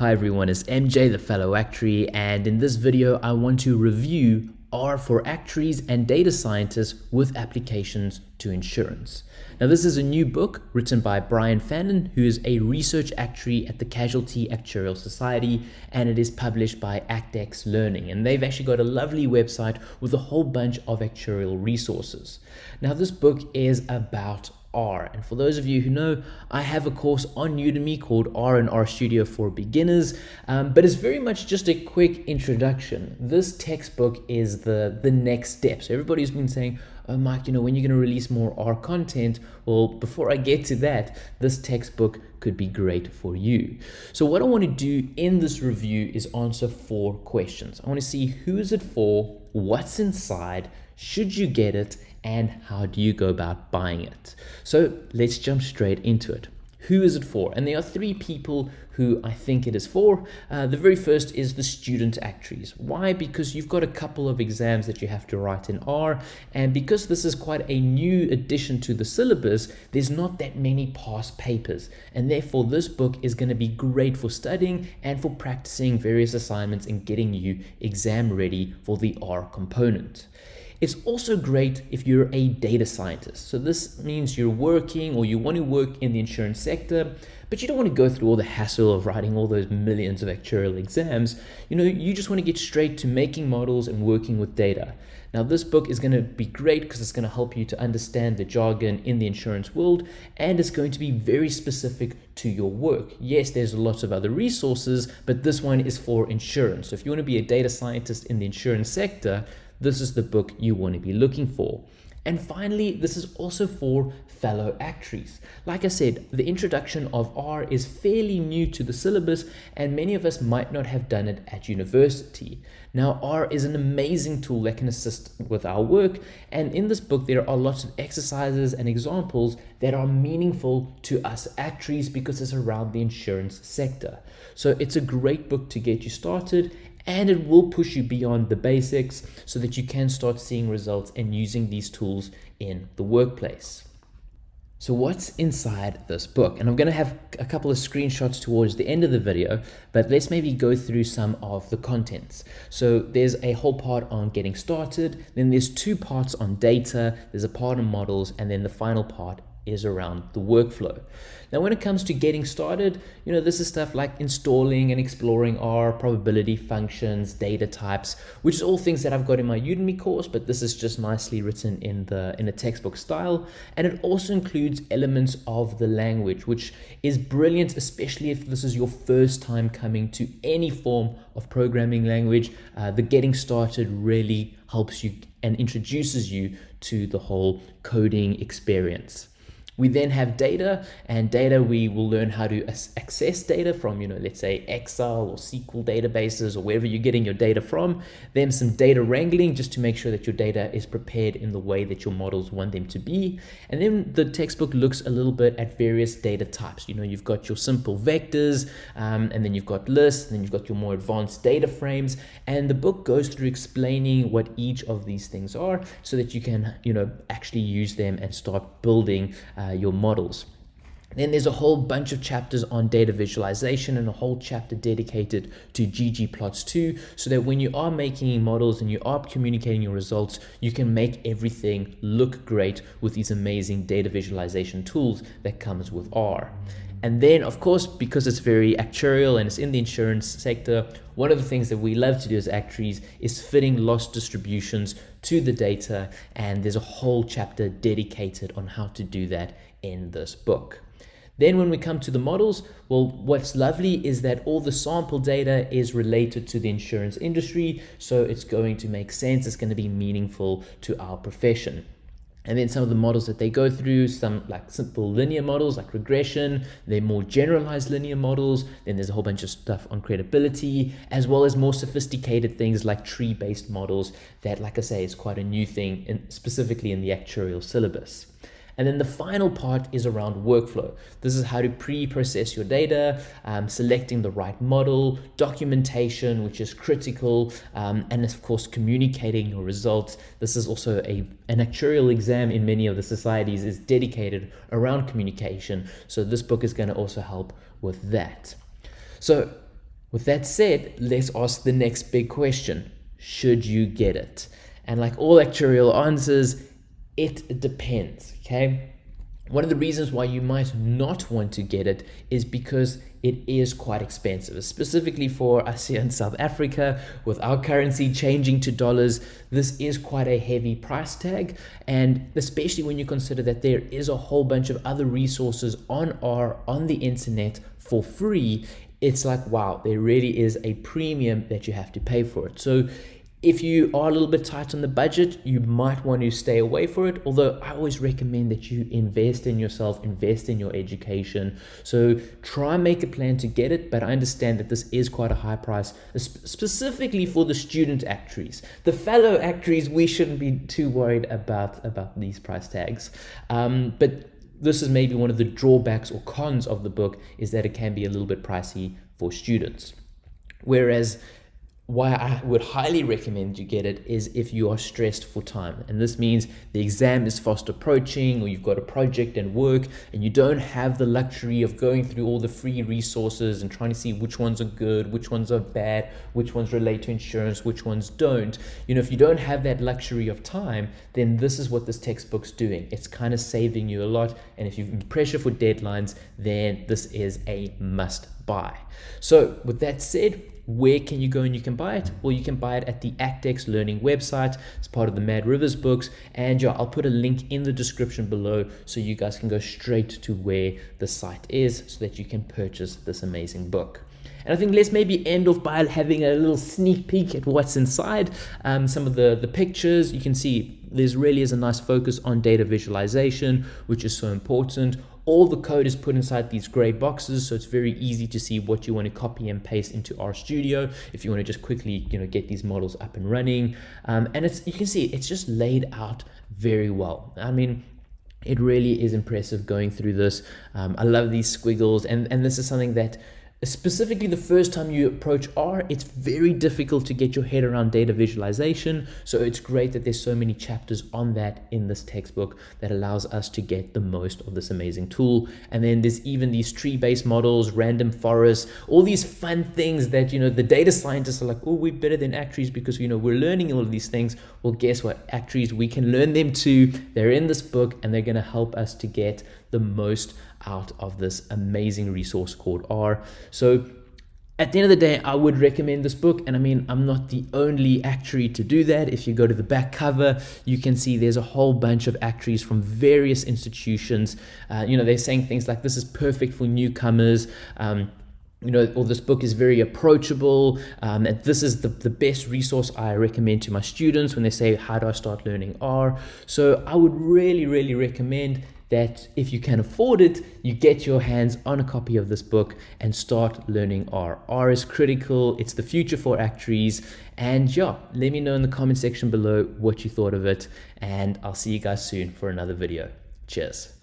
Hi everyone, it's MJ, the fellow actuary, and in this video I want to review R for actuaries and data scientists with applications to insurance. Now this is a new book written by Brian Fannin, who is a research actuary at the Casualty Actuarial Society, and it is published by Actex Learning. And they've actually got a lovely website with a whole bunch of actuarial resources. Now this book is about R. And for those of you who know, I have a course on Udemy called R and R Studio for Beginners, um, but it's very much just a quick introduction. This textbook is the, the next step. So everybody's been saying, oh, Mike, you know, when you're going to release more R content? Well, before I get to that, this textbook could be great for you. So what I want to do in this review is answer four questions. I want to see who is it for, what's inside, should you get it, and how do you go about buying it? So let's jump straight into it. Who is it for? And there are three people who I think it is for. Uh, the very first is the student actuaries. Why? Because you've got a couple of exams that you have to write in R, and because this is quite a new addition to the syllabus, there's not that many past papers, and therefore this book is going to be great for studying and for practicing various assignments and getting you exam ready for the R component. It's also great if you're a data scientist. So this means you're working or you want to work in the insurance sector, but you don't want to go through all the hassle of writing all those millions of actuarial exams. You know, you just want to get straight to making models and working with data. Now, this book is going to be great because it's going to help you to understand the jargon in the insurance world and it's going to be very specific to your work. Yes, there's lots of other resources, but this one is for insurance. So if you want to be a data scientist in the insurance sector, this is the book you want to be looking for. And finally, this is also for fellow actuaries. Like I said, the introduction of R is fairly new to the syllabus and many of us might not have done it at university. Now, R is an amazing tool that can assist with our work. And in this book, there are lots of exercises and examples that are meaningful to us actuaries because it's around the insurance sector. So it's a great book to get you started and it will push you beyond the basics so that you can start seeing results and using these tools in the workplace. So what's inside this book? And I'm going to have a couple of screenshots towards the end of the video, but let's maybe go through some of the contents. So there's a whole part on getting started, then there's two parts on data, there's a part on models, and then the final part is around the workflow. Now, when it comes to getting started, you know, this is stuff like installing and exploring R, probability functions, data types, which is all things that I've got in my Udemy course, but this is just nicely written in the in a textbook style. And it also includes elements of the language, which is brilliant, especially if this is your first time coming to any form of programming language. Uh, the getting started really helps you and introduces you to the whole coding experience. We then have data and data we will learn how to access data from, you know, let's say Excel or SQL databases or wherever you're getting your data from. Then some data wrangling just to make sure that your data is prepared in the way that your models want them to be. And then the textbook looks a little bit at various data types. You know, you've got your simple vectors um, and then you've got lists and then you've got your more advanced data frames. And the book goes through explaining what each of these things are so that you can, you know, actually use them and start building uh, uh, your models. Then there's a whole bunch of chapters on data visualization and a whole chapter dedicated to ggplots2 so that when you are making models and you are communicating your results, you can make everything look great with these amazing data visualization tools that comes with R. And then, of course, because it's very actuarial and it's in the insurance sector, one of the things that we love to do as actuaries is fitting loss distributions to the data. And there's a whole chapter dedicated on how to do that in this book. Then when we come to the models, well, what's lovely is that all the sample data is related to the insurance industry. So it's going to make sense. It's going to be meaningful to our profession. And then some of the models that they go through, some like simple linear models like regression, they're more generalized linear models. Then there's a whole bunch of stuff on credibility, as well as more sophisticated things like tree-based models that, like I say, is quite a new thing, in, specifically in the actuarial syllabus. And then the final part is around workflow. This is how to pre-process your data, um, selecting the right model, documentation, which is critical, um, and of course, communicating your results. This is also a, an actuarial exam in many of the societies is dedicated around communication. So this book is going to also help with that. So With that said, let's ask the next big question. Should you get it? And like all actuarial answers, it depends, okay? One of the reasons why you might not want to get it is because it is quite expensive, specifically for us here in South Africa with our currency changing to dollars. This is quite a heavy price tag, and especially when you consider that there is a whole bunch of other resources on R on the internet for free. It's like wow, there really is a premium that you have to pay for it. So if you are a little bit tight on the budget, you might want to stay away for it. Although I always recommend that you invest in yourself, invest in your education. So try and make a plan to get it. But I understand that this is quite a high price, specifically for the student actuaries. The fellow actuaries, we shouldn't be too worried about, about these price tags. Um, but this is maybe one of the drawbacks or cons of the book is that it can be a little bit pricey for students. Whereas why I would highly recommend you get it is if you are stressed for time. And this means the exam is fast approaching or you've got a project and work and you don't have the luxury of going through all the free resources and trying to see which ones are good, which ones are bad, which ones relate to insurance, which ones don't. You know, if you don't have that luxury of time, then this is what this textbook's doing. It's kind of saving you a lot. And if you've been pressure for deadlines, then this is a must buy. So with that said, where can you go and you can buy it? Well, you can buy it at the Actex Learning website. It's part of the Mad Rivers books. And I'll put a link in the description below so you guys can go straight to where the site is so that you can purchase this amazing book. And I think let's maybe end off by having a little sneak peek at what's inside. Um, some of the, the pictures, you can see there's really is a nice focus on data visualization, which is so important all the code is put inside these gray boxes so it's very easy to see what you want to copy and paste into RStudio if you want to just quickly you know get these models up and running. Um, and it's you can see it's just laid out very well. I mean it really is impressive going through this. Um, I love these squiggles and and this is something that specifically the first time you approach R, it's very difficult to get your head around data visualization. So it's great that there's so many chapters on that in this textbook that allows us to get the most of this amazing tool. And then there's even these tree-based models, random forests, all these fun things that, you know, the data scientists are like, oh, we're better than actuaries because, you know, we're learning all of these things. Well, guess what? Actuaries, we can learn them too. They're in this book and they're going to help us to get the most out of this amazing resource called R. So at the end of the day, I would recommend this book. And I mean, I'm not the only actuary to do that. If you go to the back cover, you can see there's a whole bunch of actuaries from various institutions. Uh, you know, they're saying things like this is perfect for newcomers. Um, you know, or this book is very approachable. Um, and this is the, the best resource I recommend to my students when they say, how do I start learning R? So I would really, really recommend that if you can afford it, you get your hands on a copy of this book and start learning R. R is critical, it's the future for actuaries. And yeah, let me know in the comment section below what you thought of it. And I'll see you guys soon for another video. Cheers.